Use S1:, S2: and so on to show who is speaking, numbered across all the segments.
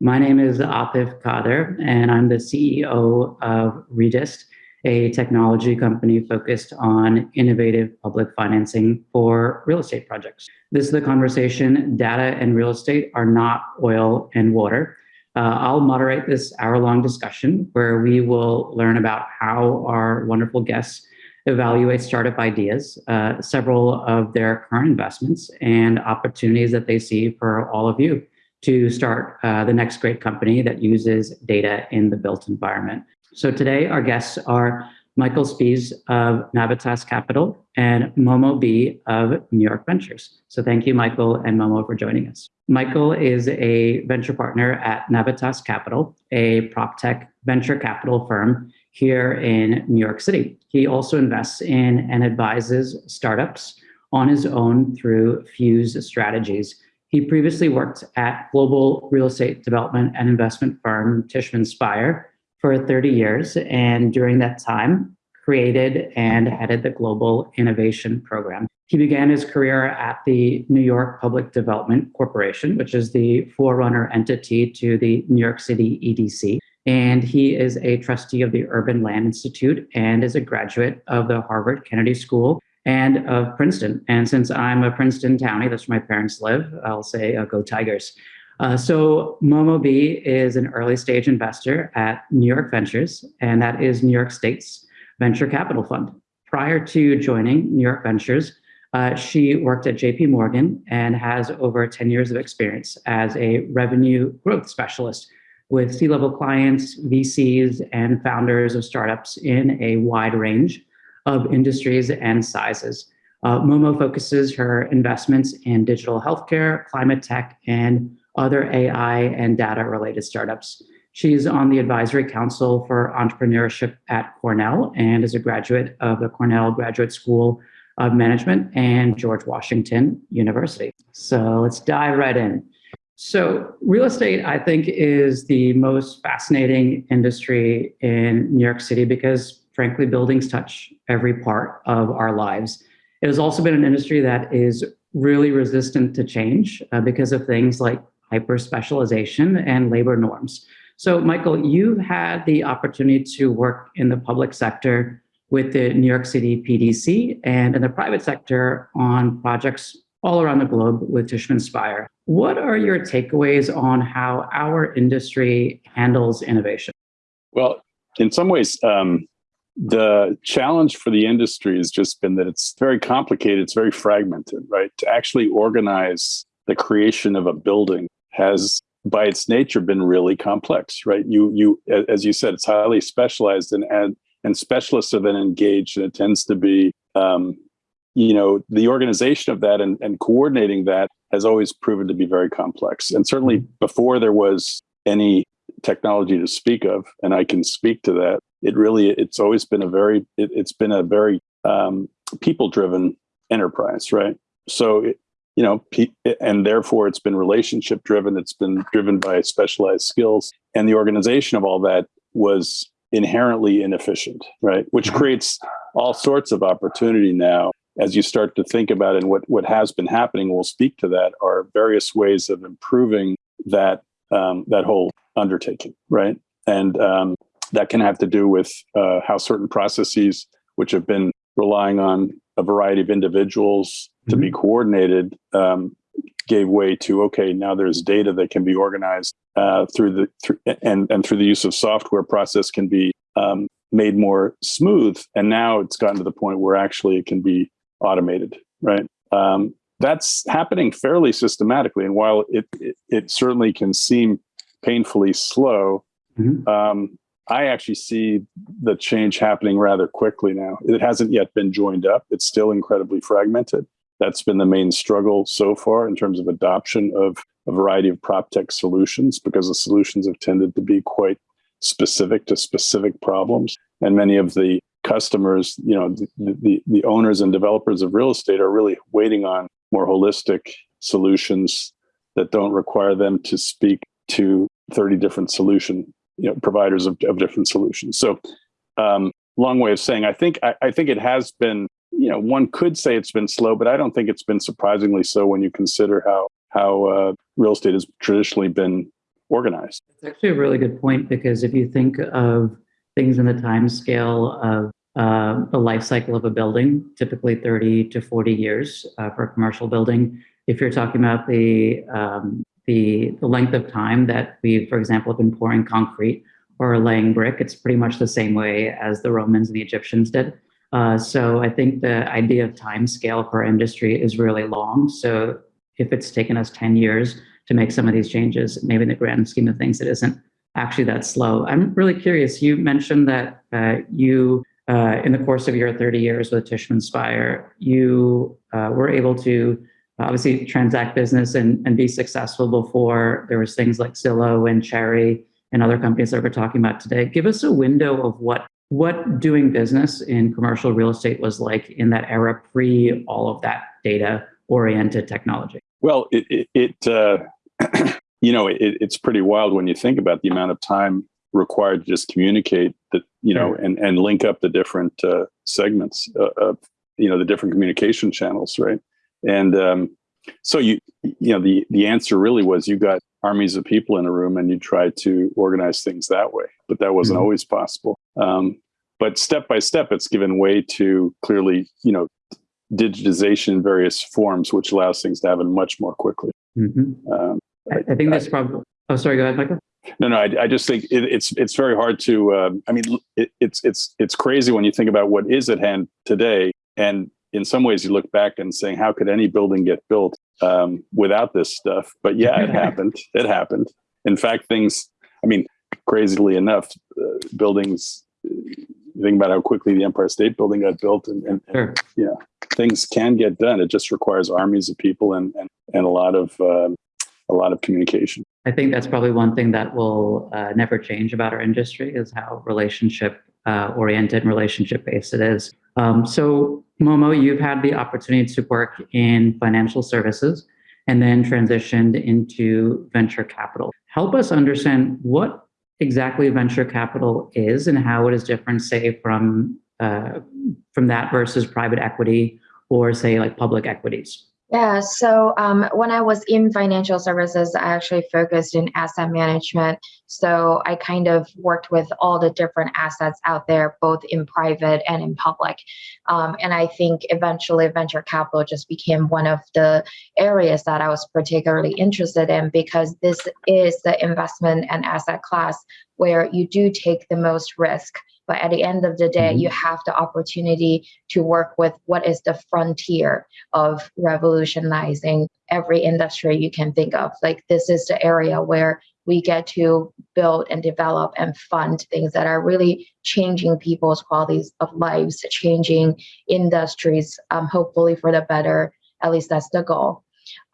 S1: My name is Atif Qadir, and I'm the CEO of Redist, a technology company focused on innovative public financing for real estate projects. This is the conversation, data and real estate are not oil and water. Uh, I'll moderate this hour-long discussion where we will learn about how our wonderful guests evaluate startup ideas, uh, several of their current investments, and opportunities that they see for all of you to start uh, the next great company that uses data in the built environment. So today our guests are Michael Spies of Navitas Capital and Momo Bi of New York Ventures. So thank you, Michael and Momo, for joining us. Michael is a venture partner at Navitas Capital, a prop tech venture capital firm here in New York City. He also invests in and advises startups on his own through Fuse Strategies. He previously worked at global real estate development and investment firm Tishman Speyer for 30 years, and during that time, created and headed the Global Innovation Program. He began his career at the New York Public Development Corporation, which is the forerunner entity to the New York City EDC and he is a trustee of the Urban Land Institute and is a graduate of the Harvard Kennedy School and of Princeton. And since I'm a Princeton townie, that's where my parents live, I'll say uh, go Tigers. Uh, so Momo Bi is an early stage investor at New York Ventures, and that is New York State's venture capital fund. Prior to joining New York Ventures, uh, she worked at JP Morgan and has over 10 years of experience as a revenue growth specialist with C-level clients, VCs, and founders of startups in a wide range of industries and sizes. Uh, Momo focuses her investments in digital healthcare, climate tech, and other AI and data-related startups. She's on the advisory council for entrepreneurship at Cornell and is a graduate of the Cornell Graduate School of Management and George Washington University. So let's dive right in. So real estate, I think, is the most fascinating industry in New York City because, frankly, buildings touch every part of our lives. It has also been an industry that is really resistant to change uh, because of things like hyper specialization and labor norms. So, Michael, you've had the opportunity to work in the public sector with the New York City PDC and in the private sector on projects all around the globe with Tishman Speyer. What are your takeaways on how our industry handles innovation?
S2: Well, in some ways, um, the challenge for the industry has just been that it's very complicated, it's very fragmented, right? To actually organize the creation of a building has by its nature been really complex, right? You you as you said, it's highly specialized and and, and specialists are then engaged and it tends to be um, you know, the organization of that and, and coordinating that has always proven to be very complex. And certainly mm-hmm. before there was any technology to speak of, and I can speak to that, it really, it's always been a very, it, has been a very um, people-driven enterprise, right? So, it, you know, and therefore it's been relationship driven. It's been driven by specialized skills and the organization of all that was inherently inefficient, right? Which mm-hmm. creates all sorts of opportunity now as you start to think about it and what, what has been happening, we'll speak to that, are various ways of improving that, um, that whole undertaking, right? And um, that can have to do with uh, how certain processes, which have been relying on a variety of individuals to mm -hmm. be mm-hmm. coordinated, um, gave way to, okay, now there's data that can be organized uh, through the, through, and, and through the use of software process can be um, made more smooth. And now it's gotten to the point where actually it can be automated, right? Um, that's happening fairly systematically. And while it, it, it certainly can seem painfully slow, mm-hmm. um, I actually see the change happening rather quickly now. It hasn't yet been joined up. It's still incredibly fragmented. That's been the main struggle so far in terms of adoption of a variety of prop tech solutions because the solutions have tended to be quite specific to specific problems. And many of the customers, you know, the, the, the owners and developers of real estate are really waiting on more holistic solutions that don't require them to speak to 30 different solution you know, providers of, of different solutions. So um, long way of saying, I think, I, I think it has been, you know, one could say it's been slow, but I don't think it's been surprisingly so when you consider how, how uh, real estate has traditionally been organized.
S1: It's actually a really good point because if you think of things in the time scale of uh, the life cycle of a building, typically 30 to 40 years uh, for a commercial building. If you're talking about the, um, the, the length of time that we, for example, have been pouring concrete or laying brick, it's pretty much the same way as the Romans and the Egyptians did. Uh, so I think the idea of time scale for industry is really long. So if it's taken us 10 years to make some of these changes, maybe in the grand scheme of things, it isn't actually that slow. I'm really curious. You mentioned that uh, you, uh, in the course of your 30 years with Tishman Speyer, you uh, were able to obviously transact business and, and be successful before there was things like Zillow and Cherre and other companies that we're talking about today. Give us a window of what what doing business in commercial real estate was like in that era pre all of that data oriented technology.
S2: Well, it, it, it uh, you know, it, it's pretty wild when you think about the amount of time required to just communicate that, you know, and, and link up the different uh, segments uh, of, you know, the different communication channels, right? And um, so you, you know, the, the answer really was you got armies of people in a room and you tried to organize things that way, but that wasn't mm -hmm. always possible. Um, but step by step, it's given way to clearly, you know, digitization in various forms, which allows things to happen much more quickly.
S1: Mm -hmm. um, I, I, think that's probably. Oh, sorry. Go ahead, Michael.
S2: No, no. I, I just think it, it's it's very hard to. Uh, I mean, it, it's it's it's crazy when you think about what is at hand today, and in some ways, you look back and saying, how could any building get built um, without this stuff? But yeah, it happened. It happened. In fact, things. I mean, crazily enough, uh, buildings think about how quickly the Empire State Building got built, and, and, sure. and yeah, things can get done. It just requires armies of people and and, and a lot of um, a lot of communication.
S1: I think that's probably one thing that will uh, never change about our industry is how relationship uh, oriented and relationship based it is. Um, so Momo, you've had the opportunity to work in financial services and then transitioned into venture capital. Help us understand what exactly venture capital is and how it is different, say, from uh, from that versus private equity or say like public equities.
S3: Yeah, so um, when I was in financial services, I actually focused in asset management. So I kind of worked with all the different assets out there, both in private and in public. Um, and I think eventually venture capital just became one of the areas that I was particularly interested in because this is the investment and asset class where you do take the most risk but at the end of the day mm-hmm. you have the opportunity to work with what is the frontier of revolutionizing every industry you can think of. Like this is the area where we get to build and develop and fund things that are really changing people's qualities of lives changing industries um, hopefully for the better. At least that's the goal.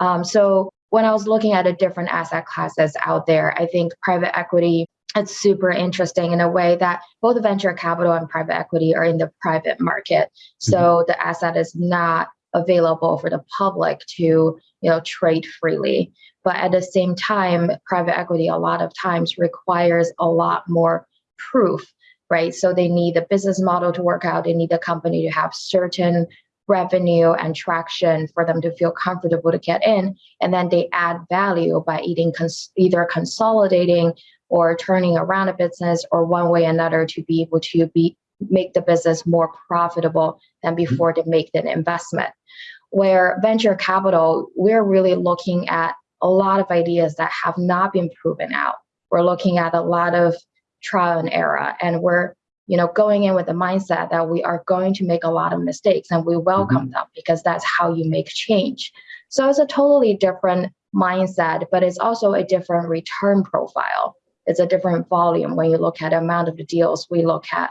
S3: Um, so when i was looking at the different asset classes out there i think private equity it's super interesting in a way that both venture capital and private equity are in the private market. So mm-hmm. the asset is not available for the public to you know trade freely. But at the same time, private equity a lot of times requires a lot more proof, right? So they need the business model to work out. They need the company to have certain revenue and traction for them to feel comfortable to get in and then they add value by eating cons- either consolidating or turning around a business or one way or another to be able to be make the business more profitable than mm-hmm. before to make the investment. Where venture capital, we're really looking at a lot of ideas that have not been proven out. We're looking at a lot of trial and error, and we're you know going in with the mindset that we are going to make a lot of mistakes, and we welcome mm-hmm. them because that's how you make change. So it's a totally different mindset, but it's also a different return profile it's a different volume when you look at the amount of the deals we look at.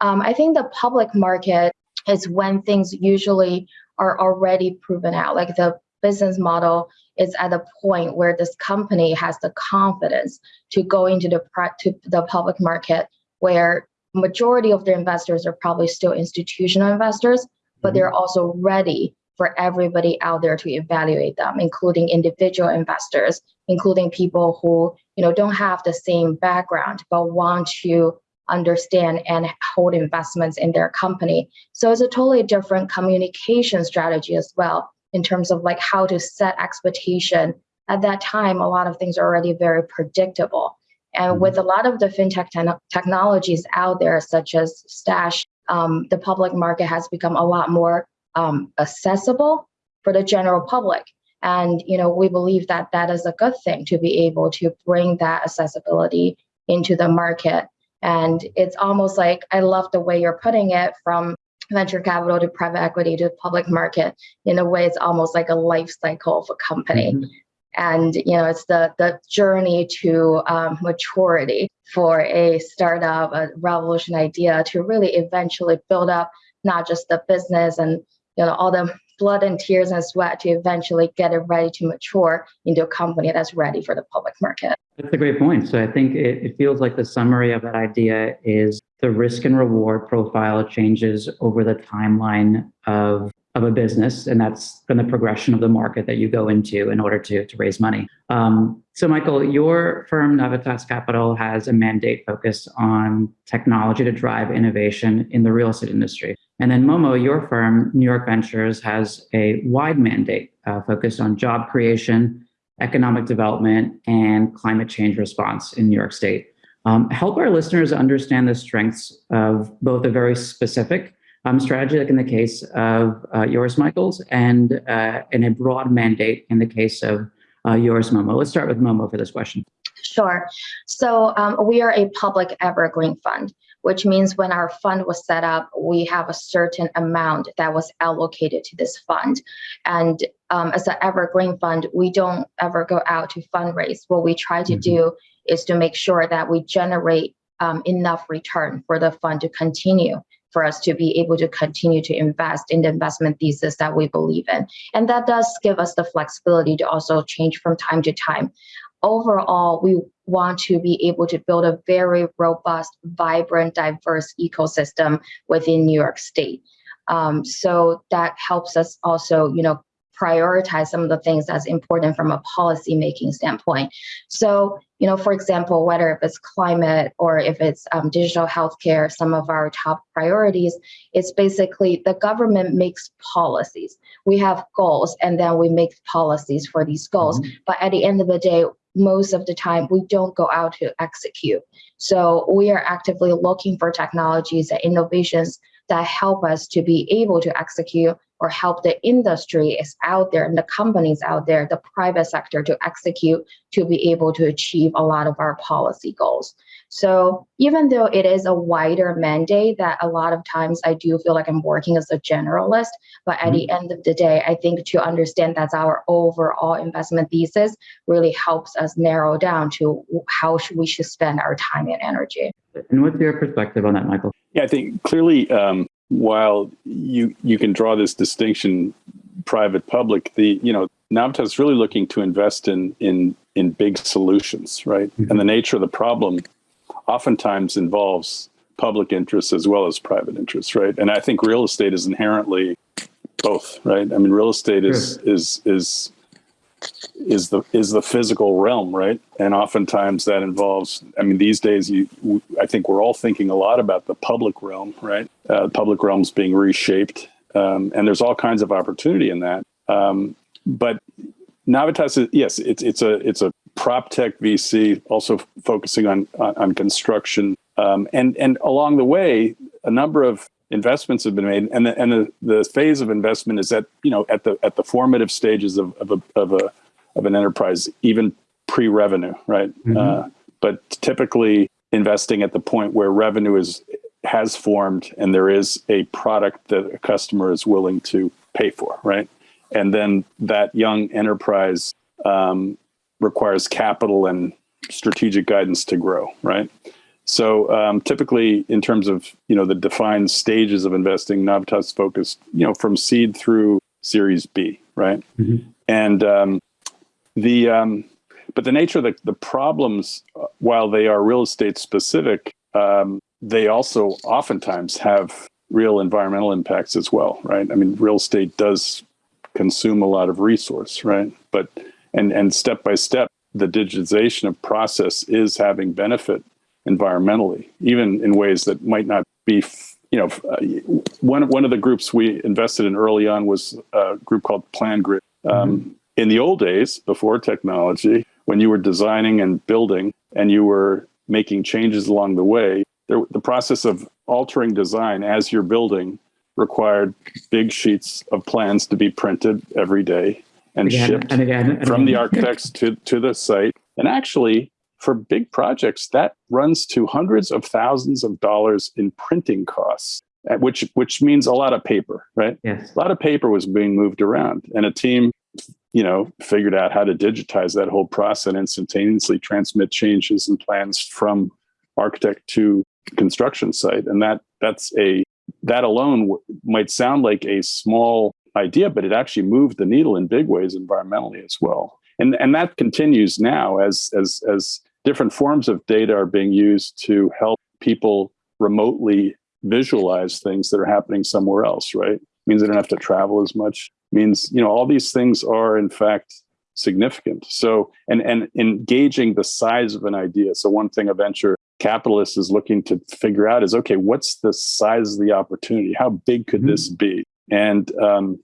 S3: Um, I think the public market is when things usually are already proven out, like the business model is at a point where this company has the confidence to go into the to the public market where majority of the investors are probably still institutional investors but they're mm-hmm. also ready for everybody out there to evaluate them, including individual investors, including people who you know don't have the same background but want to understand and hold investments in their company. So it's a totally different communication strategy as well in terms of like how to set expectation at that time, a lot of things are already very predictable. And with a lot of the fintech te- technologies out there, such as Stash, um, the public market has become a lot more um, accessible for the general public. And you know, we believe that that is a good thing to be able to bring that accessibility into the market. And it's almost like I love the way you're putting it from venture capital to private equity to public market. In a way, it's almost like a life cycle of a company. Mm-hmm. And you know, it's the the journey to um, maturity for a startup, a revolution idea to really eventually build up not just the business and you know all the blood and tears and sweat to eventually get it ready to mature into a company that's ready for the public market.
S1: That's a great point. So I think it, it, feels like the summary of that idea is the risk and reward profile changes over the timeline of of a business, and that's been the progression of the market that you go into in order to, to raise money. Um, so, Michael, your firm, Navitas Capital, has a mandate focused on technology to drive innovation in the real estate industry. And then Momo, your firm, New York Ventures, has a wide mandate uh, focused on job creation, economic development, and climate change response in New York State. Um, help our listeners understand the strengths of both a very specific um, strategy, like in the case of uh, yours, Michaels, and uh, in a broad mandate in the case of uh, yours, Momo. Let's start with Momo for this question.
S3: Sure. So um, we are a public evergreen fund, which means when our fund was set up, we have a certain amount that was allocated to this fund. And um, as an evergreen fund, we don't ever go out to fundraise. What we try to mm-hmm. do is to make sure that we generate um, enough return for the fund to continue for us to be able to continue to invest in the investment thesis that we believe in. And that does give us the flexibility to also change from time to time. Overall, we want to be able to build a very robust, vibrant, diverse ecosystem within New York State. Um, so that helps us also, you know, prioritize some of the things that's important from a policy making standpoint. So, you know, for example, whether if it's climate or if it's um, digital healthcare, some of our top priorities, it's basically the government makes policies. We have goals and then we make policies for these goals. Mm-hmm. But at the end of the day, most of the time we don't go out to execute. So we are actively looking for technologies and innovations that help us to be able to execute or help the industry is out there and the companies out there, the private sector to execute to be able to achieve a lot of our policy goals. So even though it is a wider mandate that a lot of times I do feel like I'm working as a generalist, but at mm-hmm. the end of the day, I think to understand that's our overall investment thesis really helps us narrow down to how we should spend our time and energy.
S1: And what's your perspective on that, Michael?
S2: Yeah, I think clearly um, while you you can draw this distinction private public the you know Navitas is really looking to invest in in in big solutions right mm-hmm. and the nature of the problem oftentimes involves public interests as well as private interests right and i think real estate is inherently both right i mean real estate is sure. is is is the is the physical realm, right? And oftentimes that involves. I mean, these days, you, I think we're all thinking a lot about the public realm, right? Uh, public realms being reshaped, um, and there's all kinds of opportunity in that. Um, but Navitas, is, yes, it's it's a it's a prop tech VC, also focusing on on, on construction, um, and and along the way, a number of investments have been made and the, and the, the phase of investment is at you know at the at the formative stages of, of a of a of an enterprise even pre-revenue right? Mm-hmm. uh, but typically investing at the point where revenue is has formed and there is a product that a customer is willing to pay for right? And then that young enterprise um, requires capital and strategic guidance to grow right so um, typically, in terms of you know the defined stages of investing, Navitas focused you know from seed through Series B, right? Mm-hmm. And um, the um, but the nature of the, the problems, uh, while they are real estate specific, um, they also oftentimes have real environmental impacts as well, right? I mean, real estate does consume a lot of resource, right? But and and step by step, the digitization of process is having benefit environmentally, even in ways that might not be. You know, one one of the groups we invested in early on was a group called PlanGrid, um, mm-hmm. in the old days, before technology, when you were designing and building and you were making changes along the way, there, the process of altering design as you're building required big sheets of plans to be printed every day and
S1: Again,
S2: shipped
S1: and again, and
S2: from the architects to, to the site. And actually, for big projects, that runs to hundreds of thousands of dollars in printing costs, uh, which which means a lot of paper, right?
S1: Yes.
S2: A lot of paper was being moved around, and a team, you know, figured out how to digitize that whole process and instantaneously transmit changes and plans from architect to construction site. And that that's a that alone w- might sound like a small idea, but it actually moved the needle in big ways environmentally as well. And and that continues now as as as different forms of data are being used to help people remotely visualize things that are happening somewhere else, right? Means they don't have to travel as much. Means, you know, all these things are in fact significant. So and and engaging the size of an idea. So one thing a venture capitalist is looking to figure out is okay, what's the size of the opportunity? How big could
S1: Mhm.
S2: this be? And um,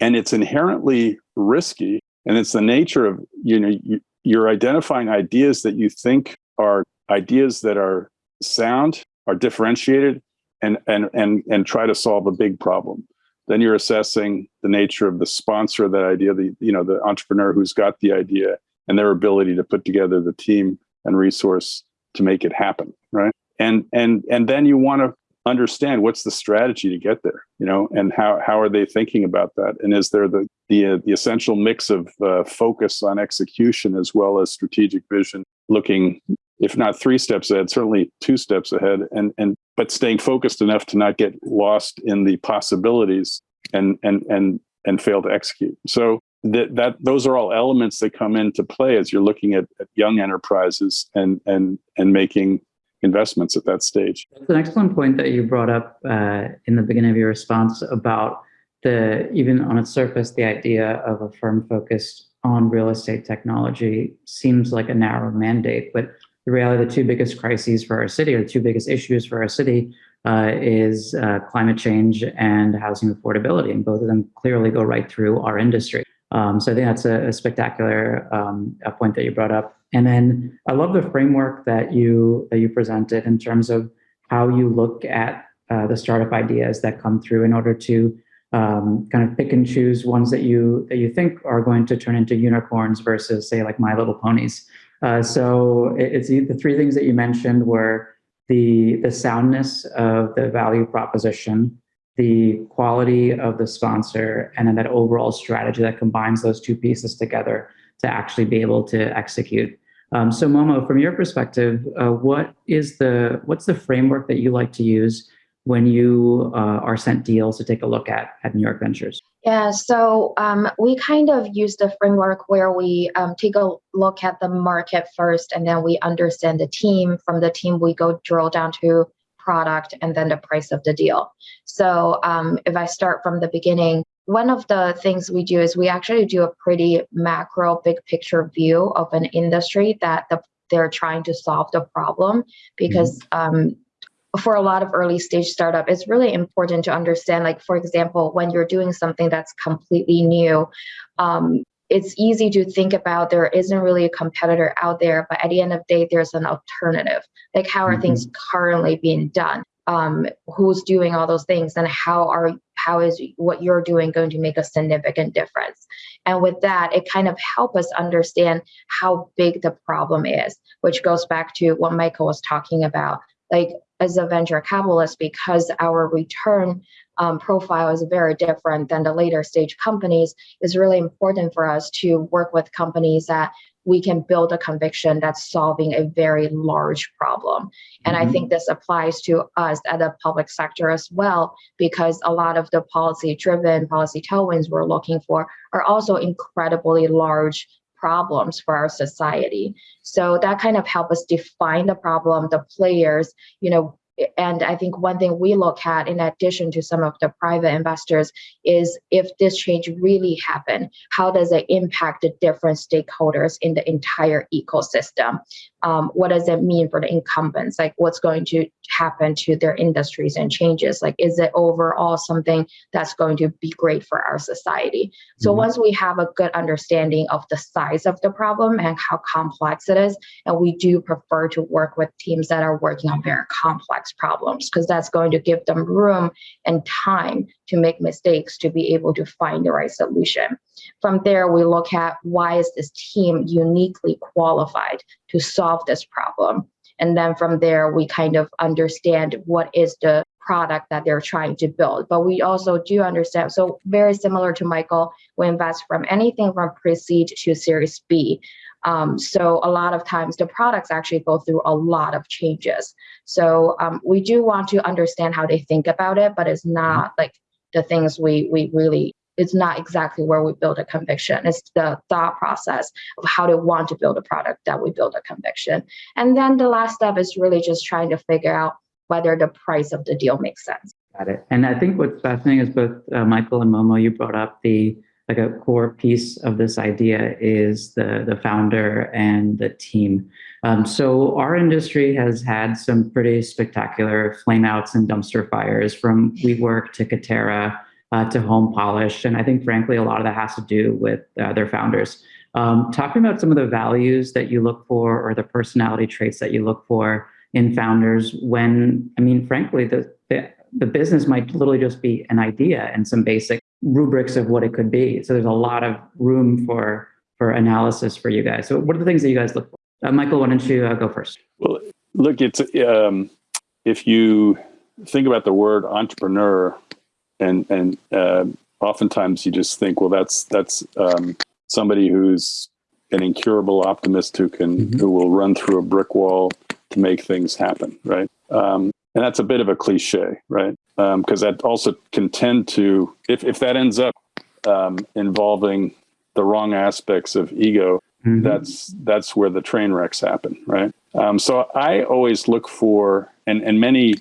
S2: and it's inherently risky, and it's the nature of you know you, you're identifying ideas that you think are ideas that are sound, are differentiated, and and and and try to solve a big problem. Then you're assessing the nature of the sponsor of that idea, the you know the entrepreneur who's got the idea, and their ability to put together the team and resource to make it happen, right? And and and then you want to understand what's the strategy to get there, you know, and how how are they thinking about that, and is there the the uh, the essential mix of uh, focus on execution as well as strategic vision, looking if not three steps ahead, certainly two steps ahead, and and but staying focused enough to not get lost in the possibilities and and and and fail to execute. So that that those are all elements that come into play as you're looking at, at young enterprises and and and making investments at that stage.
S1: That's an excellent point that you brought up uh, in the beginning of your response about the even on its surface, the idea of a firm focused on real estate technology seems like a narrow mandate, but the reality, the two biggest crises for our city, or the two biggest issues for our city, uh, is uh, climate change and housing affordability, and both of them clearly go right through our industry. Um, so I think that's a, a spectacular um, a point that you brought up. And then I love the framework that you that you presented in terms of how you look at uh, the startup ideas that come through in order to um, kind of pick and choose ones that you that you think are going to turn into unicorns versus say like My Little Ponies. Uh, so it, it's the three things that you mentioned were the the soundness of the value proposition, the quality of the sponsor, and then that overall strategy that combines those two pieces together to actually be able to execute. Um, so Momo, from your perspective, uh, what is the what's the framework that you like to use when you uh, are sent deals to take a look at at New York Ventures?
S3: Yeah, so um, we kind of use the framework where we um, take a look at the market first, and then we understand the team. From the team, we go drill down to product and then the price of the deal. So um, if I start from the beginning, one of the things we do is we actually do a pretty macro, big picture view of an industry that the, they're trying to solve the problem because um, for a lot of early stage startup it's really important to understand like for example when you're doing something that's completely new um, it's easy to think about there isn't really a competitor out there but at the end of the day there's an alternative. Like how are
S1: Mhm.
S3: things currently being done? Um, who's doing all those things and how are how is what you're doing going to make a significant difference? And with that it kind of help us understand how big the problem is which goes back to what michael was talking about. Like as a venture capitalist because our return um, profile is very different than the later stage companies it's really important for us to work with companies that we can build a conviction that's solving a very large problem and i
S1: Mhm.
S3: think this applies to us at the public sector as well because a lot of the policy driven policy tailwinds we're looking for are also incredibly large problems for our society so that kind of help us define the problem the players you know and I think one thing we look at, in addition to some of the private investors, is if this change really happened, how does it impact the different stakeholders in the entire ecosystem? Um, what does it mean for the incumbents? Like, what's going to happen to their industries and changes? Like, is it overall something that's going to be great for our society? So, mm-hmm. once we have a good understanding of the size of the problem and how complex it is, and we do prefer to work with teams that are working on very complex problems because that's going to give them room and time to make mistakes to be able to find the right solution. From there, we look at why is this team uniquely qualified to solve this problem. And then from there, we kind of understand what is the product that they're trying to build. But we also do understand, so very similar to Michael, we invest from anything from pre-seed to Series B. Um, so a lot of times the products actually go through a lot of changes. So um, we do want to understand how they think about it, but it's not like the things we we really it's not exactly where we build a conviction. It's the thought process of how they want to build a product that we build a conviction. And then the last step is really just trying to figure out whether the price of the deal makes sense.
S1: Got it. And I think what's fascinating is both uh, Michael and Momo, you brought up the like a core piece of this idea is the the founder and the team. Um, so our industry has had some pretty spectacular flameouts and dumpster fires from WeWork to Katerra uh, to Home Polish, and I think frankly a lot of that has to do with uh, their founders. Um, talking about some of the values that you look for or the personality traits that you look for in founders when I mean frankly the, the the business might literally just be an idea and some basic rubrics of what it could be. So there's a lot of room for for analysis for you guys. So what are the things that you guys look for? Uh, Michael, why don't you uh, go first?
S2: Well, look, it's um, if you think about the word entrepreneur, and and uh, oftentimes you just think, well, that's that's um, somebody who's an incurable optimist who can mm-hmm. who will run through a brick wall to make things happen, right? Um, and that's a bit of a cliche, right? Because um, that also can tend to, if, if that ends up um, involving the wrong aspects of ego, mm-hmm. that's that's where the train wrecks happen, right? Um, so I always look for, and and many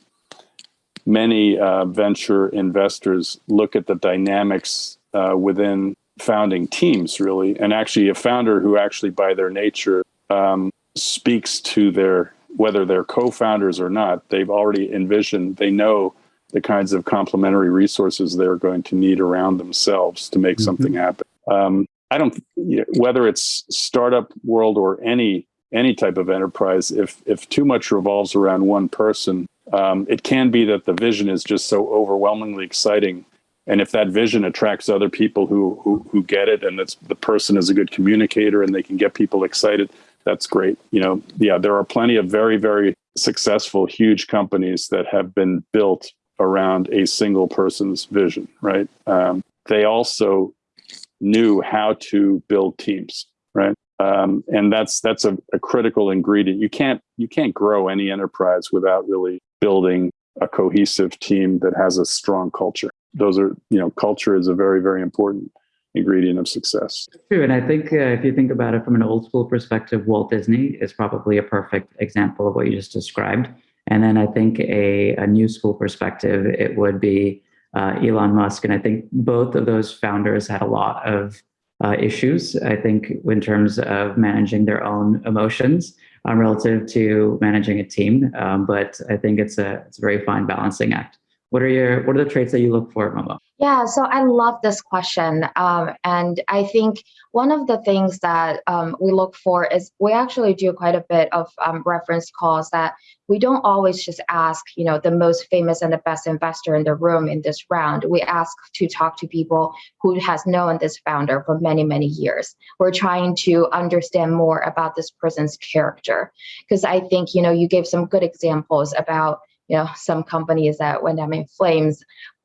S2: many uh, venture investors look at the dynamics uh, within founding teams, really, and actually a founder who actually by their nature um, speaks to their whether they're co-founders or not, they've already envisioned, they know the kinds of complementary resources they're going to need around themselves to make mm-hmm. something happen. Um, I don't, you know, whether it's startup world or any any type of enterprise, if if too much revolves around one person, um, it can be that the vision is just so overwhelmingly exciting. And if that vision attracts other people who who, who get it, and that's the person is a good communicator and they can get people excited, that's great. You know, yeah, there are plenty of very, very successful, huge companies that have been built around a single person's vision, right? Um, they also knew how to build teams, right? Um, and that's that's a, a critical ingredient. You can't you can't grow any enterprise without really building a cohesive team that has a strong culture. Those are you know culture is a very very important ingredient of success.
S1: True, and I think uh, if you think about it from an old school perspective, Walt Disney is probably a perfect example of what you just described. And then I think a, a new school perspective, it would be uh, Elon Musk. And I think both of those founders had a lot of uh, issues, I think, in terms of managing their own emotions um, relative to managing a team. Um, but I think it's a, it's a very fine balancing act. What are your what are the traits that you look for, Momo?
S3: Yeah, so I love this question, um, and I think one of the things that um, we look for is we actually do quite a bit of um, reference calls that we don't always just ask, you know, the most famous and the best investor in the room in this round. We ask to talk to people who has known this founder for many many years. We're trying to understand more about this person's character because I think you know you gave some good examples about you know some companies that went up in flames.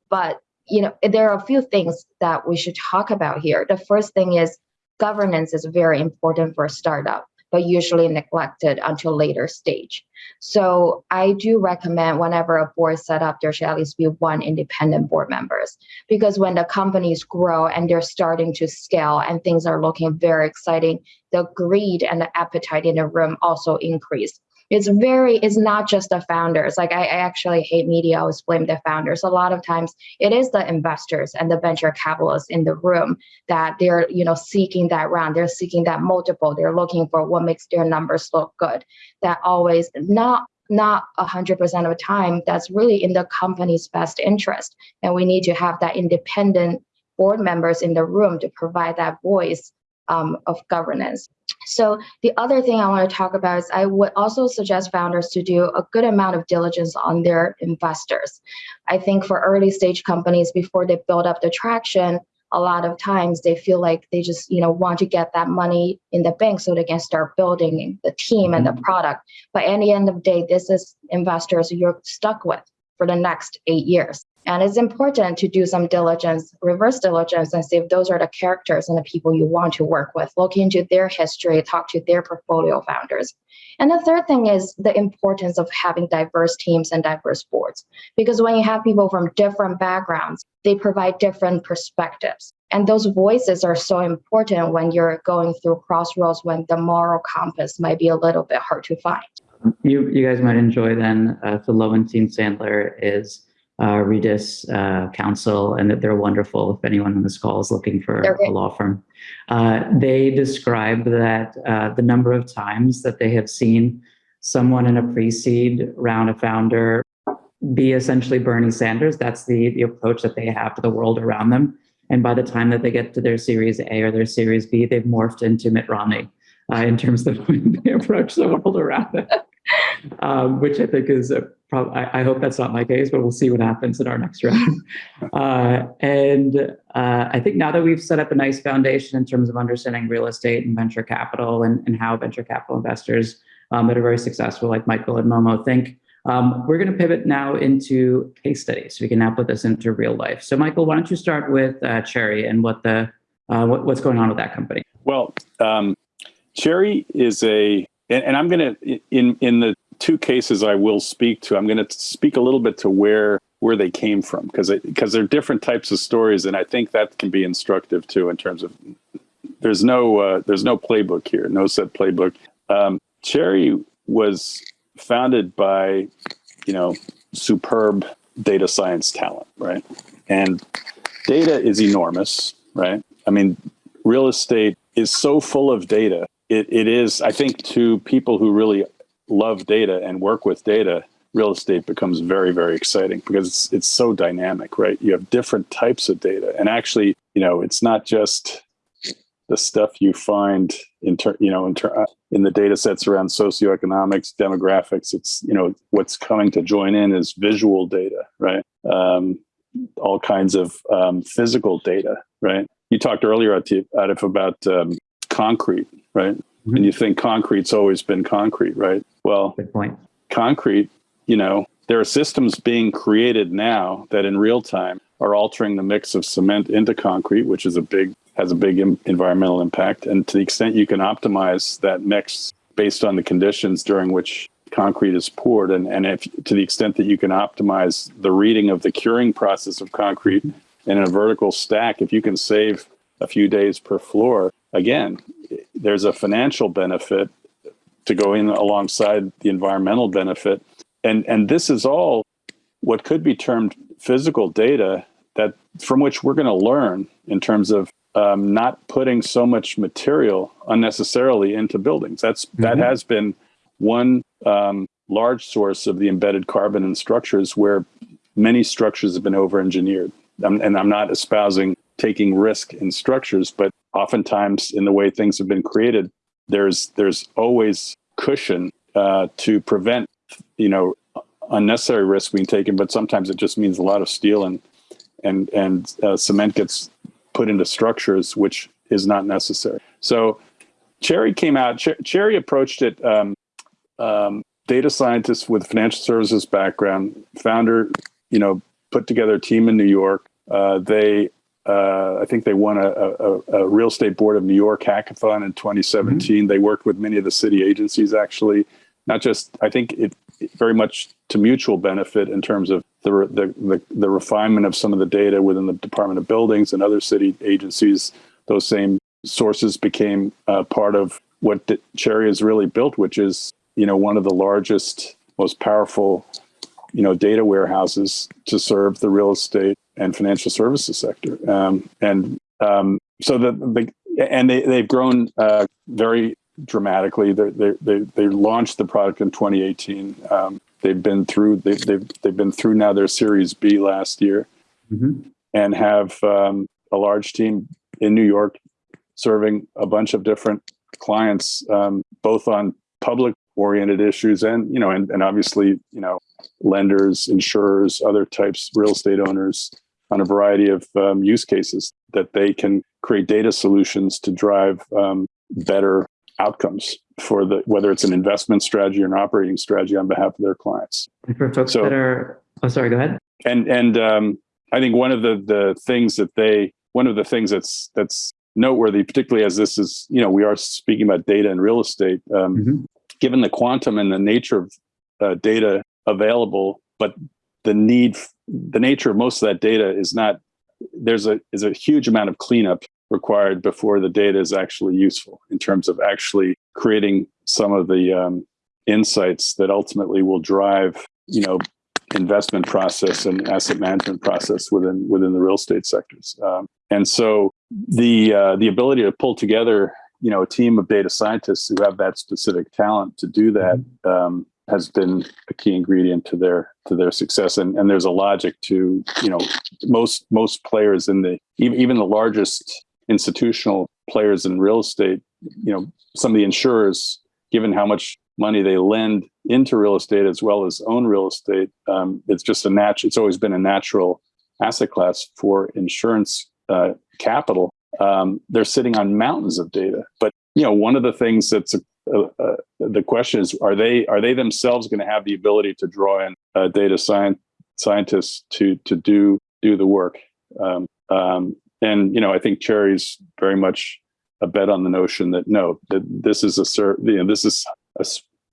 S3: But you know there are a few things that we should talk about here. The first thing is governance is very important for a startup but usually neglected until later stage. So i do recommend whenever a board set up there should at least be one independent board members. Because when the companies grow and they're starting to scale and things are looking very exciting the greed and the appetite in the room also increase it's very it's not just the founders. Like I, I, actually hate media I always blame the founders. A lot of times it is the investors and the venture capitalists in the room that they're you know seeking that round. They're seeking that multiple. They're looking for what makes their numbers look good. That always not not 100% of the time that's really in the company's best interest. And we need to have that independent board members in the room to provide that voice um, of governance. So the other thing I want to talk about is I would also suggest founders to do a good amount of diligence on their investors. I think for early stage companies, before they build up the traction, a lot of times they feel like they just you know want to get that money in the bank so they can start building the team and the mm-hmm. product. But at the end of the day, this is investors you're stuck with for the next eight years. And it's important to do some diligence, reverse diligence, and see if those are the characters and the people you want to work with. Look into their history, talk to their portfolio founders. And the third thing is the importance of having diverse teams and diverse boards. Because when you have people from different backgrounds, they provide different perspectives. And those voices are so important when you're going through crossroads when the moral compass might be a little bit hard to find.
S1: You, you guys might enjoy then uh, the Lowenstein Sandler is uh, Redis uh, counsel and that they're wonderful if anyone on this call is looking for a law firm. Uh, they describe that uh, the number of times that they have seen someone in a pre-seed round of founder be essentially Bernie Sanders, that's the, the approach that they have to the world around them. And by the time that they get to their Series A or their Series B, they've morphed into Mitt Romney uh, in terms of the way they approach the world around them um, which I think is a problem. I, I, hope that's not my case, but we'll see what happens in our next round. Uh, and uh, I think now that we've set up a nice foundation in terms of understanding real estate and venture capital and, and how venture capital investors um, that are very successful, like Michael and Momo, think, um, we're going to pivot now into case studies. We can now put this into real life. So, Michael, why don't you start with uh, Cherre and what the uh, what, what's going on with that company?
S2: Well, um, Cherre is a and, and I'm going to in in the two cases I will speak to. I'm going to speak a little bit to where where they came from because because they're different types of stories, and I think that can be instructive too in terms of there's no uh, there's no playbook here, no set playbook. Um, Cherre was founded by you know superb data science talent, right? And data is enormous, right? I mean, real estate is so full of data it, it is, I think, to people who really love data and work with data, real estate becomes very, very exciting because it's, it's so dynamic, right? You have different types of data. And actually, you know, it's not just the stuff you find in ter- you know in, ter- in the data sets around socioeconomics demographics it's you know what's coming to join in is visual data right um, all kinds of um, physical data right you talked earlier Atif, about um, concrete right? Mm-hmm. And you think concrete's always been concrete, right? Well,
S1: good point.
S2: Concrete, you know, there are systems being created now that in real time are altering the mix of cement into concrete, which is a big has a big Im- environmental impact. And to the extent you can optimize that mix based on the conditions during which concrete is poured, and, and if to the extent that you can optimize the reading of the curing process of concrete in a vertical stack, if you can save a few days per floor, again, there's a financial benefit to go in alongside the environmental benefit. And, and this is all what could be termed physical data that from which we're going to learn in terms of um, not putting so much material unnecessarily into buildings. That's mm-hmm. that has been one um, large source of the embedded carbon in structures where many structures have been over-engineered. and I'm not espousing taking risk in structures, but oftentimes in the way things have been created, there's there's always cushion uh, to prevent you know unnecessary risk being taken. But sometimes it just means a lot of steel and and and uh, cement gets put into structures which is not necessary. So Cherre came out. Ch- Cherre approached it. Um, um, data scientist with financial services background, founder, you know, put together a team in New York. Uh, they uh, I think they won a, a, a, real estate board of New York hackathon in 2017. Mm-hmm. They worked with many of the city agencies, actually, not just. I think it, it very much to mutual benefit in terms of the, the, the the refinement of some of the data within the Department of Buildings and other city agencies. Those same sources became uh, part of what Cherre has really built, which is you know, one of the largest, most powerful, you know, data warehouses to serve the real estate and financial services sector. Um, and um, so the, the and they they've grown uh, very dramatically. They they they they launched the product in 2018. Um, they've been through they, they've they've been through now their Series B last year,
S1: Mhm.
S2: and have um, a large team in New York serving a bunch of different clients, um, both on public oriented issues and you know and, and obviously you know lenders insurers other types real estate owners on a variety of um, use cases that they can create data solutions to drive um, better outcomes for the whether it's an investment strategy or an operating strategy on behalf of their clients
S1: And for folks
S2: So-
S1: that are, oh, sorry, go ahead.
S2: and and um, I think one of the the things that they one of the things that's that's noteworthy, particularly as this is you know we are speaking about data and real estate, um,
S1: Mhm.
S2: given the quantum and the nature of uh, data available, but the need the nature of most of that data is not there's a is a huge amount of cleanup required before the data is actually useful in terms of actually creating some of the um, insights that ultimately will drive you know investment process and asset management process within within the real estate sectors. Um, and so the uh, the ability to pull together you know a team of data scientists who have that specific talent to do that um, has been a key ingredient to their to their success. And and there's a logic to you know most most players in the even even the largest institutional players in real estate. You know some of the insurers, given how much money they lend into real estate as well as own real estate. Um, it's just a natural. It's always been a natural asset class for insurance uh, capital. Um, they're sitting on mountains of data, but you know one of the things that's a, uh, uh, the question is: Are they are they themselves going to have the ability to draw in uh, data science scientists to to do do the work? Um, um, and you know, I think Cherre's very much a bet on the notion that no, that this is a you know, this is a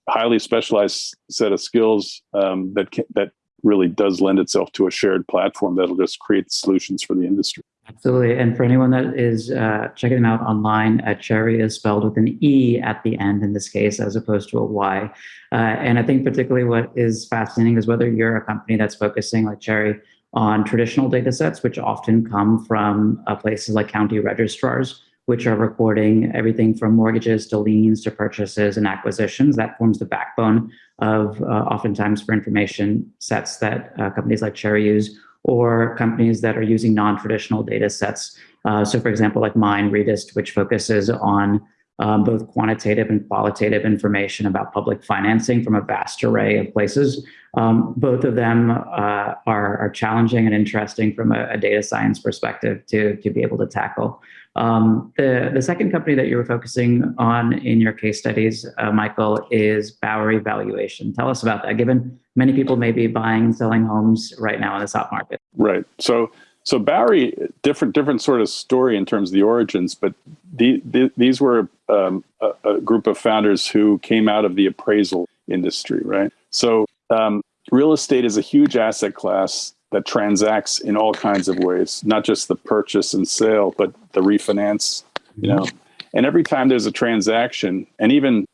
S2: highly specialized set of skills um, that can, that really does lend itself to a shared platform that'll just create solutions for the industry.
S1: Absolutely. And for anyone that is uh, checking them out online, uh, Cherre is spelled with an E at the end in this case, as opposed to a Y. Uh, and I think particularly what is fascinating is whether you're a company that's focusing like Cherre on traditional data sets, which often come from uh, places like county registrars, which are recording everything from mortgages to liens to purchases and acquisitions. That forms the backbone of uh, oftentimes for information sets that uh, companies like Cherre use or companies that are using non-traditional data sets. Uh, so for example, like mine, Redist, which focuses on um, both quantitative and qualitative information about public financing from a vast array of places. Um, both of them uh, are, are challenging and interesting from a, a, data science perspective to, to be able to tackle. Um, the, the second company that you were focusing on in your case studies, uh, Michael, is Bowery Valuation. Tell us about that, given many people may be buying and selling homes right now in the stock market.
S2: Right. So so Bowery, different different sort of story in terms of the origins, but the, the, these were um, a, a, group of founders who came out of the appraisal industry, right? So um, real estate is a huge asset class that transacts in all kinds of ways, not just the purchase and sale, but the refinance, you know. And every time there's a transaction, and even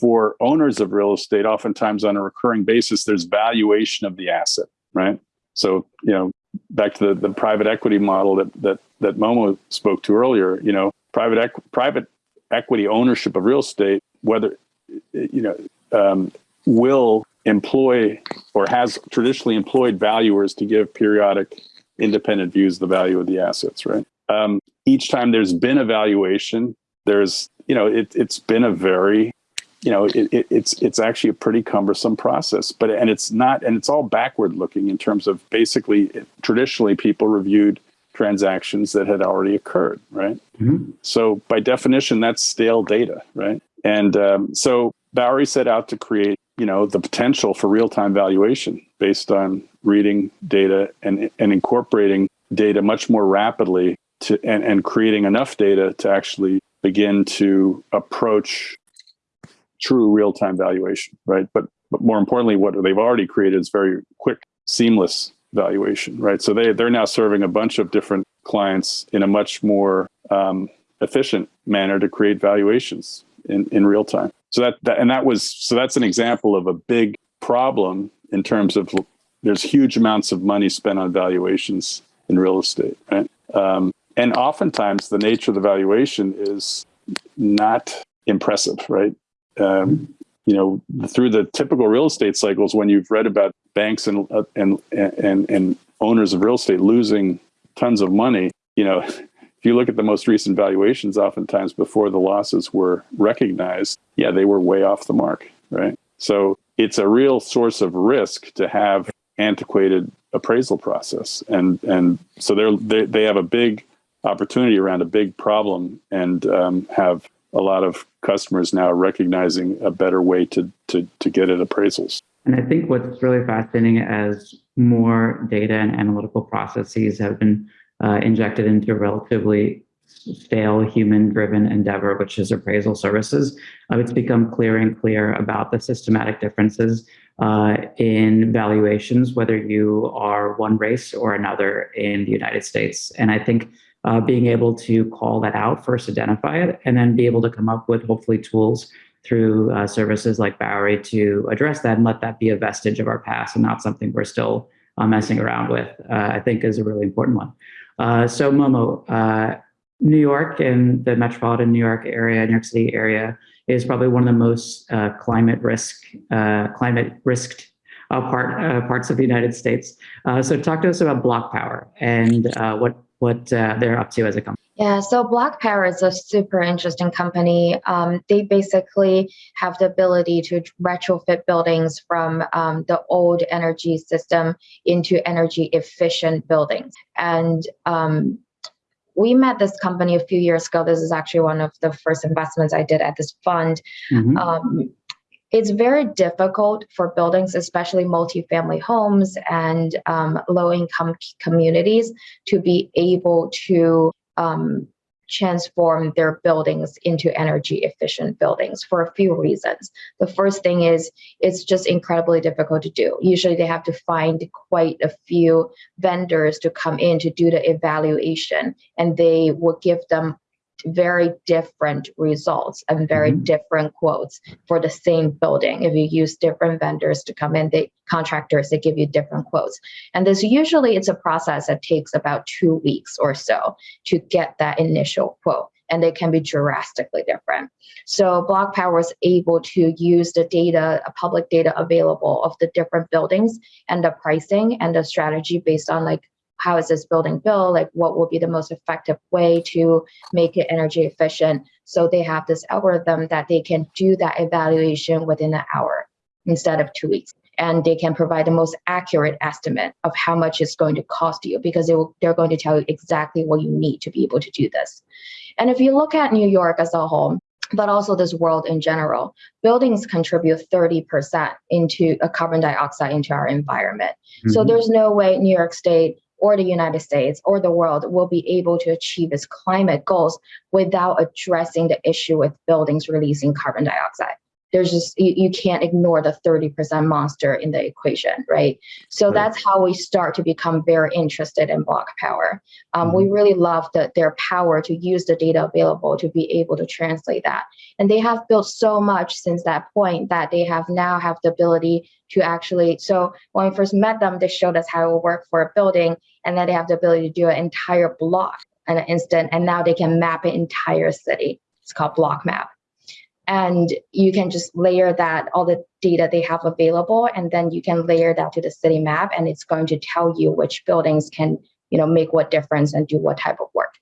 S2: for owners of real estate, oftentimes on a recurring basis, there's valuation of the asset, right? So, you know, back to the, the private equity model that, that, that Momo spoke to earlier, you know, private, equ- private equity ownership of real estate, whether, you know, um, will employ or has traditionally employed valuers to give periodic independent views of the value of the assets, right? Um, each time there's been a valuation, there's, you know, it, it's been a very you know, it, it, it's it's actually a pretty cumbersome process. But and it's not, and it's all backward looking in terms of basically traditionally people reviewed transactions that had already occurred, right?
S1: Mm-hmm.
S2: So by definition, that's stale data, right? And um, so Bowery set out to create, you know, the potential for real time valuation based on reading data and and incorporating data much more rapidly to and, and creating enough data to actually begin to approach true real-time valuation, right? But but more importantly, what they've already created is very quick, seamless valuation, right? So they they're now serving a bunch of different clients in a much more um, efficient manner to create valuations in, in real time. So that, that and that was so that's an example of a big problem in terms of there's huge amounts of money spent on valuations in real estate, right? Um, and oftentimes the nature of the valuation is not impressive, right? Um, you know, through the typical real estate cycles, when you've read about banks and uh, and and and owners of real estate losing tons of money, you know, you look at the most recent valuations, oftentimes before the losses were recognized, yeah, they were way off the mark, right? So it's a real source of risk to have antiquated appraisal process, and and so they're they, they have a big opportunity around a big problem and um, have a lot of customers now recognizing a better way to, to, to get at appraisals.
S1: And I think what's really fascinating as more data and analytical processes have been uh, injected into a relatively stale human driven endeavor, which is appraisal services, uh, it's become clear and clear about the systematic differences uh, in valuations, whether you are one race or another in the United States. And I think uh, being able to call that out, first identify it, and then be able to come up with hopefully tools through uh, services like Bowery to address that and let that be a vestige of our past and not something we're still uh, messing around with, uh, I think is a really important one. Uh, so Momo, uh, New York and the metropolitan New York area, New York City area is probably one of the most climate risk, climate risked uh, part uh, parts of the United States. Uh, so talk to us about BlocPower and what what uh, they're up to as a company.
S3: Yeah, so BlocPower is a super interesting company. Um, they basically have the ability to retrofit buildings from um, the old energy system into energy efficient buildings. And um, we met this company a few years ago. This is actually one of the first investments I did at this fund. Mm -hmm. it's very difficult for buildings, especially multifamily homes and um, low income communities, to be able to um, transform their buildings into energy efficient buildings for a few reasons. The first thing is it's just incredibly difficult to do. Usually they have to find quite a few vendors to come in to do the evaluation and they will give them very different results and very mm-hmm. different quotes for the same building. If you use different vendors to come in, the contractors, they give you different quotes. And this usually it's a process that takes about two weeks or so to get that initial quote and they can be drastically different. So BlocPower is able to use the data, public data available of the different buildings and the pricing and the strategy based on like how is this building built? Like what will be the most effective way to make it energy efficient? So they have this algorithm that they can do that evaluation within an hour instead of two weeks. And they can provide the most accurate estimate of how much it's going to cost you because they will, they're going to tell you exactly what you need to be able to do this. And if you look at New York as a whole, but also this world in general. Buildings contribute 30% into a carbon dioxide into our environment. Mm -hmm. So mm-hmm. there's no way New York State or the United States or the world will be able to achieve its climate goals without addressing the issue with buildings releasing carbon dioxide. There's just, you, you can't ignore the 30% monster in the equation, right? So right. that's how we start to become very interested in BlocPower. Um, mm-hmm. We really love the, their power to use the data available to be able to translate that. And they have built so much since that point that they have now have the ability to actually, so when we first met them, they showed us how it would work for a building, and then they have the ability to do an entire block in an instant, and now they can map an entire city. It's called block map. And you can just layer that, all the data they have available, and then you can layer that to the city map, and it's going to tell you which buildings can you know, make what difference and do what type of work.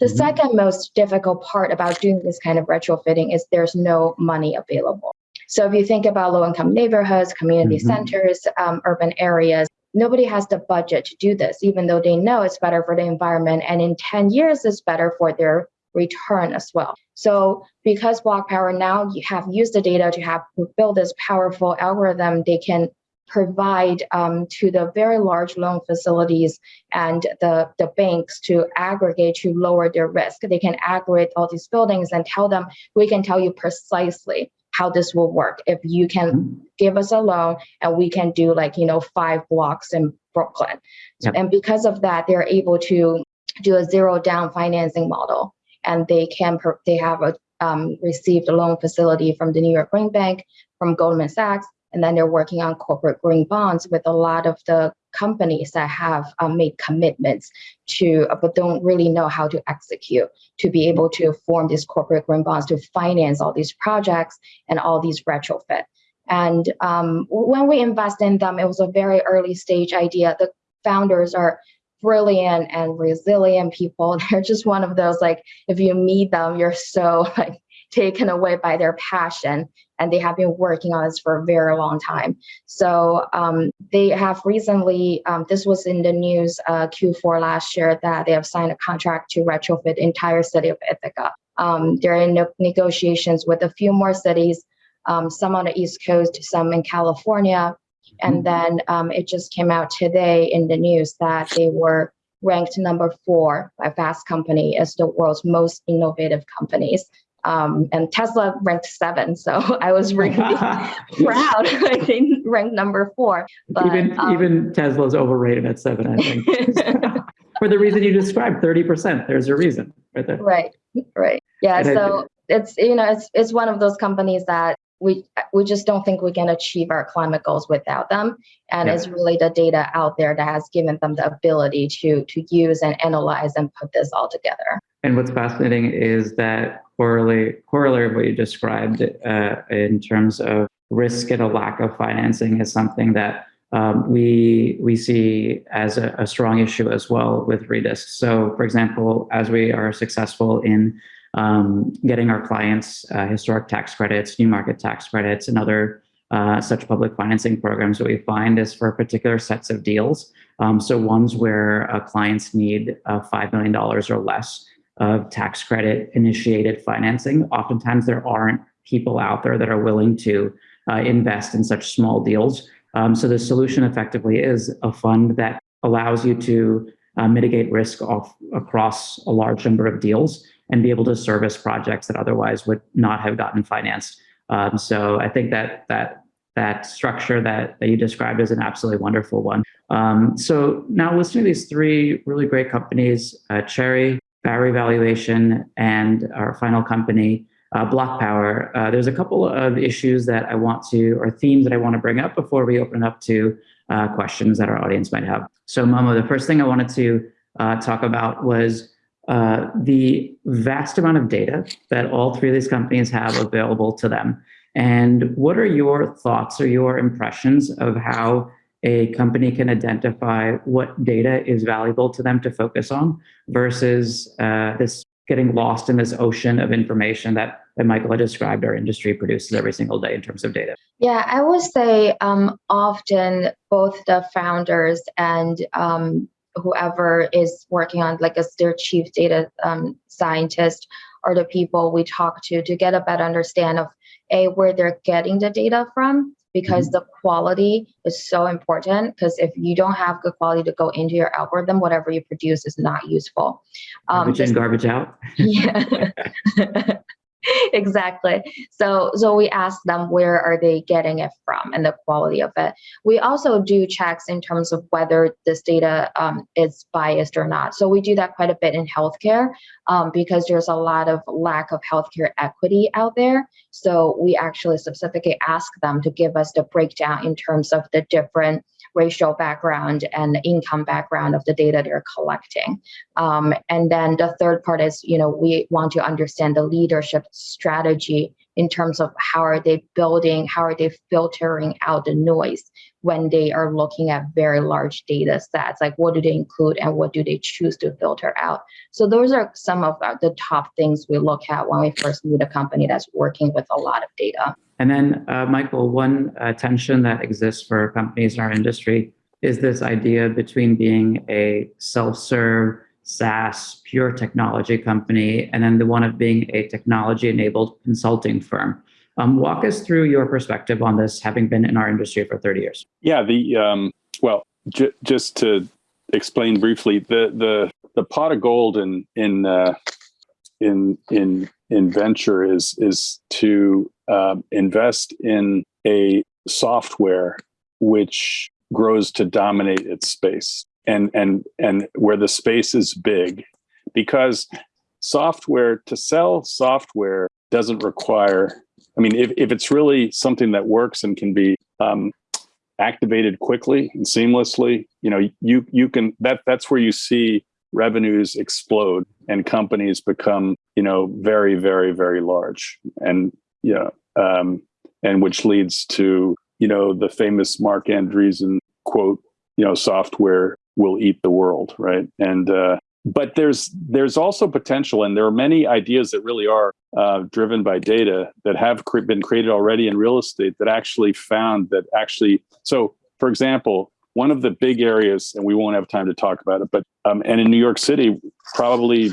S3: The mm -hmm. second most difficult part about doing this kind of retrofitting is there's no money available. So if you think about low-income neighborhoods, community mm -hmm. centers, um, urban areas, nobody has the budget to do this, even though they know it's better for the environment. And in 10 years, it's better for their return as well. So because BlocPower now you have used the data to have build this powerful algorithm, they can provide um, to the very large loan facilities and the, the banks to aggregate to lower their risk. They can aggregate all these buildings and tell them, we can tell you precisely how this will work. If you can mm-hmm. give us a loan and we can do like, you know, five blocks in Brooklyn. Yep. And because of that, they're able to do a zero down financing model and they can, they have a, um, received a loan facility from the New York Green Bank, from Goldman Sachs, and then they're working on corporate green bonds with a lot of the companies that have um, made commitments to, uh, but don't really know how to execute to be able to form these corporate green bonds to finance all these projects and all these retrofit. And um, when we invest in them, it was a very early stage idea. The founders are brilliant and resilient people. They're just one of those like if you meet them, you're so like taken away by their passion and they have been working on this for a very long time. So um, they have recently, um, this was in the news uh, Q4 last year, that they have signed a contract to retrofit entire city of Ithaca. Um, they're in negotiations with a few more cities, um, some on the East Coast, some in California. And then um, it just came out today in the news that they were ranked number four by Fast Company as the world's most innovative companies. Um, and Tesla ranked seven, so I was really proud. I think ranked number four.
S1: But, even um, even Tesla's overrated at seven, I think. For the reason you described, thirty percent. There's a reason, right there.
S3: Right, right. Yeah. And so it, it's you know it's it's one of those companies that we we just don't think we can achieve our climate goals without them and yeah. it's really the data out there that has given them the ability to to use and analyze and put this all together
S1: and what's fascinating is that corollary, corollary of what you described uh, in terms of risk and a lack of financing is something that um, we we see as a, a, strong issue as well with Redist. So, for example, as we are successful in um, getting our clients uh, historic tax credits, new market tax credits, and other uh, such public financing programs, what we find is for particular sets of deals. Um, so ones where uh, clients need uh, $5 million or less, of tax credit initiated financing. Oftentimes there aren't people out there that are willing to uh, invest in such small deals. Um, so the solution effectively is a fund that allows you to uh, mitigate risk off across a large number of deals and be able to service projects that otherwise would not have gotten financed. Um, so I think that that that structure that, that you described is an absolutely wonderful one. Um, so now listening to these three really great companies, uh, Cherre, Bowery Valuation, and our final company, uh, BlocPower. Uh, there's a couple of issues that I want to, or themes that I want to bring up before we open up to uh, questions that our audience might have. So Momo, the first thing I wanted to uh, talk about was uh, the vast amount of data that all three of these companies have available to them. And what are your thoughts or your impressions of how a company can identify what data is valuable to them to focus on versus uh, this getting lost in this ocean of information that, that Michael had described our industry produces every single day in terms of data?
S3: Yeah, I would say um, often both the founders and um, whoever is working on like as their chief data um, scientist or the people we talk to to get a better understand of a where they're getting the data from because mm-hmm. the quality is so important because if you don't have good quality to go into your algorithm whatever you produce is not useful.
S1: Um, garbage in garbage out?
S3: Yeah exactly. So so we ask them where are they getting it from and the quality of it. We also do checks in terms of whether this data um, is biased or not. So we do that quite a bit in healthcare um, because there's a lot of lack of healthcare equity out there. So we actually specifically ask them to give us the breakdown in terms of the different racial background and income background of the data they're collecting. Um, and then the third part is, you know, we want to understand the leadership strategy in terms of how are they building, how are they filtering out the noise when they are looking at very large data sets, like what do they include and what do they choose to filter out. So those are some of the top things we look at when we first meet a company that's working with a lot of data.
S1: And then, uh, Michael, one uh, tension that exists for companies in our industry is this idea between being a self-serve SaaS pure technology company and then the one of being a technology-enabled consulting firm. Um, walk us through your perspective on this, having been in our industry for 30 years.
S2: Yeah, the um, well, just to explain briefly, the the the pot of gold in in uh, in in in venture is is to um, invest in a software which grows to dominate its space and and and where the space is big because software to sell software doesn't require. I mean, if if it's really something that works and can be um, activated quickly and seamlessly, you know, you you can that that's where you see revenues explode and companies become, you know, very very very large, and yeah, um, and which leads to you know the famous Marc Andreessen quote, you know, software will eat the world, right? And uh, but there's there's also potential, and there are many ideas that really are uh, driven by data that have cre- been created already in real estate that actually found that actually. So, for example, one of the big areas, and we won't have time to talk about it, but um, and in New York City, probably,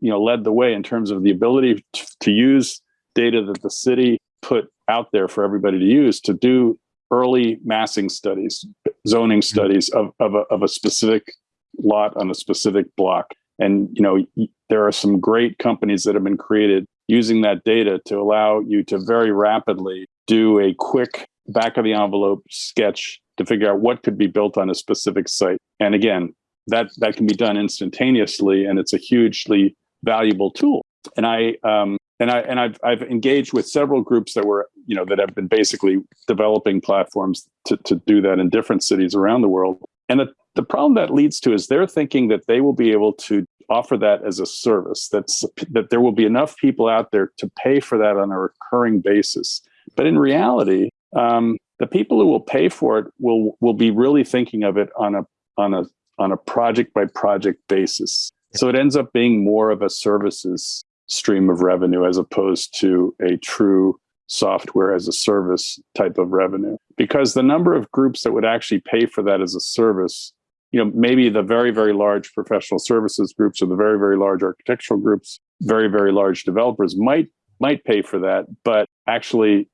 S2: you know, led the way in terms of the ability to, to use data that the city put out there for everybody to use to do early massing studies, zoning mm-hmm. studies of, of, a, of a specific lot on a specific block. And you know, there are some great companies that have been created using that data to allow you to very rapidly do a quick back of the envelope sketch to figure out what could be built on a specific site. And again, that that can be done instantaneously, and it's a hugely valuable tool. And I um, and I and I've I've engaged with several groups that were you know that have been basically developing platforms to to do that in different cities around the world. And the the problem that leads to is they're thinking that they will be able to offer that as a service. That's that there will be enough people out there to pay for that on a recurring basis. But in reality, um, the people who will pay for it will will be really thinking of it on a on a on a project by project basis. So it ends up being more of a services stream of revenue as opposed to a true software as a service type of revenue because the number of groups that would actually pay for that as a service you know maybe the very very large professional services groups or the very very large architectural groups very very large developers might might pay for that but actually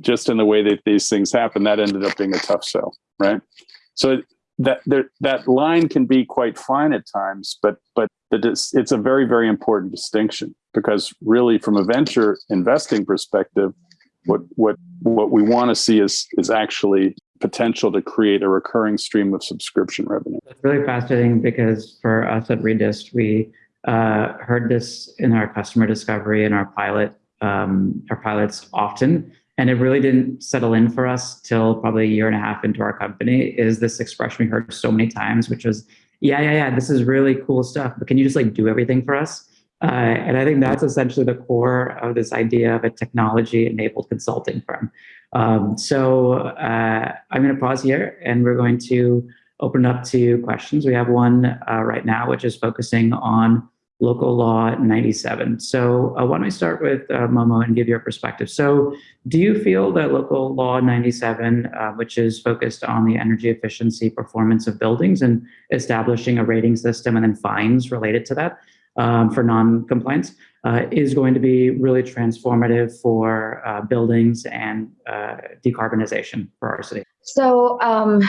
S2: just in the way that these things happen that ended up being a tough sell right so that there, that line can be quite fine at times but but it's a very very important distinction because really from a venture investing perspective what what what we want to see is is actually potential to create a recurring stream of subscription revenue.
S1: It's really fascinating because for us at Redist, we uh, heard this in our customer discovery and our pilot um, our pilots often, and it really didn't settle in for us till probably a year and a half into our company. Is this expression we heard so many times, which was, "Yeah, yeah, yeah, this is really cool stuff, but can you just like do everything for us?" Uh, and I think that's essentially the core of this idea of a technology enabled consulting firm. Um, so uh, I'm going to pause here and we're going to open up to questions. We have one uh, right now, which is focusing on local law 97. So uh, why don't we start with uh, Momo and give your perspective. So do you feel that local law 97, uh, which is focused on the energy efficiency performance of buildings and establishing a rating system and then fines related to that, um, for non-compliance uh, is going to be really transformative for uh, buildings and uh, decarbonization for our city.
S3: So, um,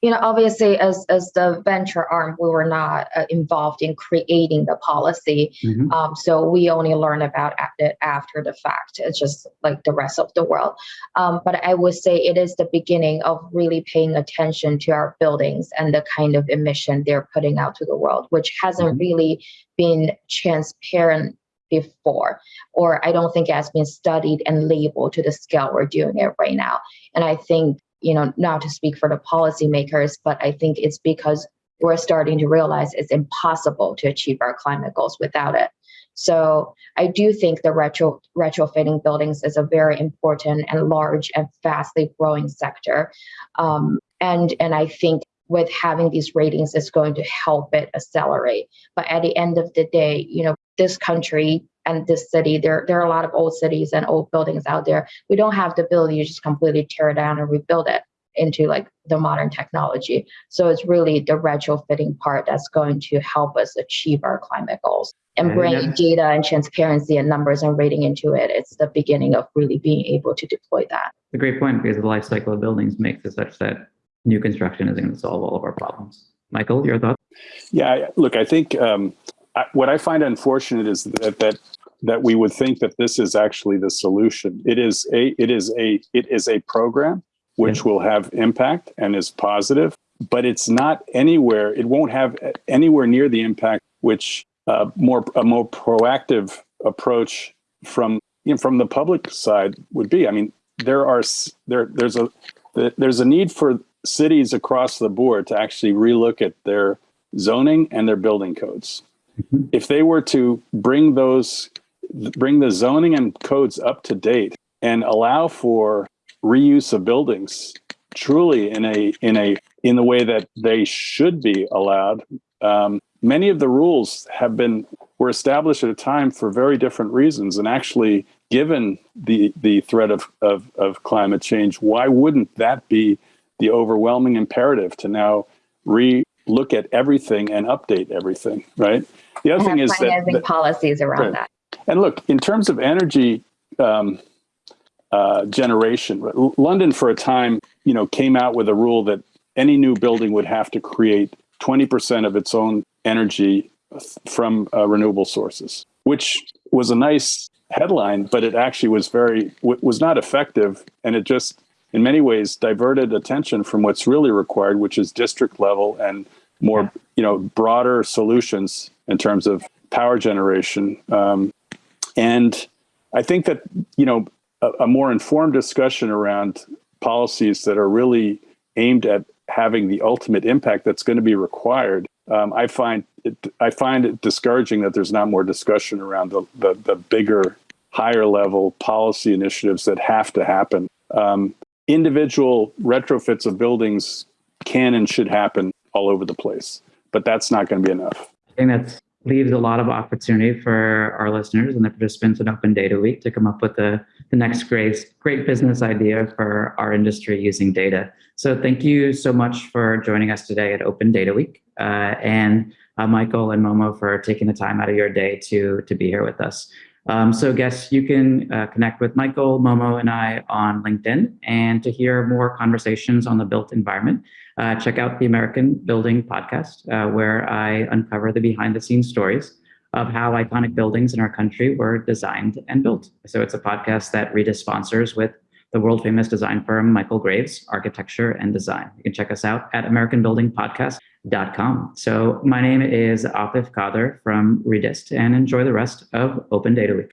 S3: you know, obviously, as as the venture arm, we were not uh, involved in creating the policy. Mm-hmm. Um, so we only learn about it after the fact. It's just like the rest of the world. Um, but I would say it is the beginning of really paying attention to our buildings and the kind of emission they're putting out to the world, which hasn't mm-hmm. really been transparent before, or I don't think it has been studied and labeled to the scale we're doing it right now. And I think you know, not to speak for the policymakers, but I think it's because we're starting to realize it's impossible to achieve our climate goals without it. So I do think the retro retrofitting buildings is a very important and large and fastly growing sector. Um, and and I think with having these ratings is going to help it accelerate. But at the end of the day, you know, this country and this city, there, there are a lot of old cities and old buildings out there. We don't have the ability to just completely tear it down and rebuild it into like the modern technology. So it's really the retrofitting part that's going to help us achieve our climate goals. And bringing data and transparency and numbers and rating into it, it's the beginning of really being able to deploy that.
S1: It's a great point because the life cycle of buildings makes it such that new construction isn't going to solve all of our problems. Michael, your thoughts?
S2: Yeah, look, I think um, I, what I find unfortunate is that, that that we would think that this is actually the solution. It is a it is a it is a program which will have impact and is positive, but it's not anywhere. It won't have anywhere near the impact which uh, more a more proactive approach from you know, from the public side would be, I mean, there are there there's a there's a need for cities across the board to actually relook at their zoning and their building codes. Mm-hmm. If they were to bring those bring the zoning and codes up to date and allow for reuse of buildings truly in a in a in the way that they should be allowed. Um, many of the rules have been were established at a time for very different reasons and actually given the the threat of, of, of climate change why wouldn't that be the overwhelming imperative to now re look at everything and update everything right? The other thing is that,
S3: that policies around right. that
S2: and look in terms of energy um, uh, generation london for a time you know came out with a rule that any new building would have to create 20% of its own energy from uh, renewable sources, which was a nice headline, but it actually was very was not effective, and it just in many ways diverted attention from what's really required, which is district level and more you know broader solutions in terms of power generation. Um, and I think that you know a, a more informed discussion around policies that are really aimed at having the ultimate impact that's going to be required. Um, I find it, I find it discouraging that there's not more discussion around the, the, the bigger, higher level policy initiatives that have to happen. Um, individual retrofits of buildings can and should happen all over the place, but that's not going to be enough.
S1: I think that leaves a lot of opportunity for our listeners and the participants in Open Data Week to come up with the, the next great, great business idea for our industry using data. So thank you so much for joining us today at Open Data Week. Uh, and uh, Michael and Momo for taking the time out of your day to, to be here with us. Um, so guests, you can uh, connect with Michael, Momo, and I on LinkedIn. And to hear more conversations on the built environment, uh, check out the American Building podcast, uh, where I uncover the behind the scenes stories of how iconic buildings in our country were designed and built. So it's a podcast that Redist sponsors with the world famous design firm Michael Graves Architecture and Design. You can check us out at AmericanBuildingPodcast.com. So my name is Atif Qadir from Redist and enjoy the rest of Open Data Week.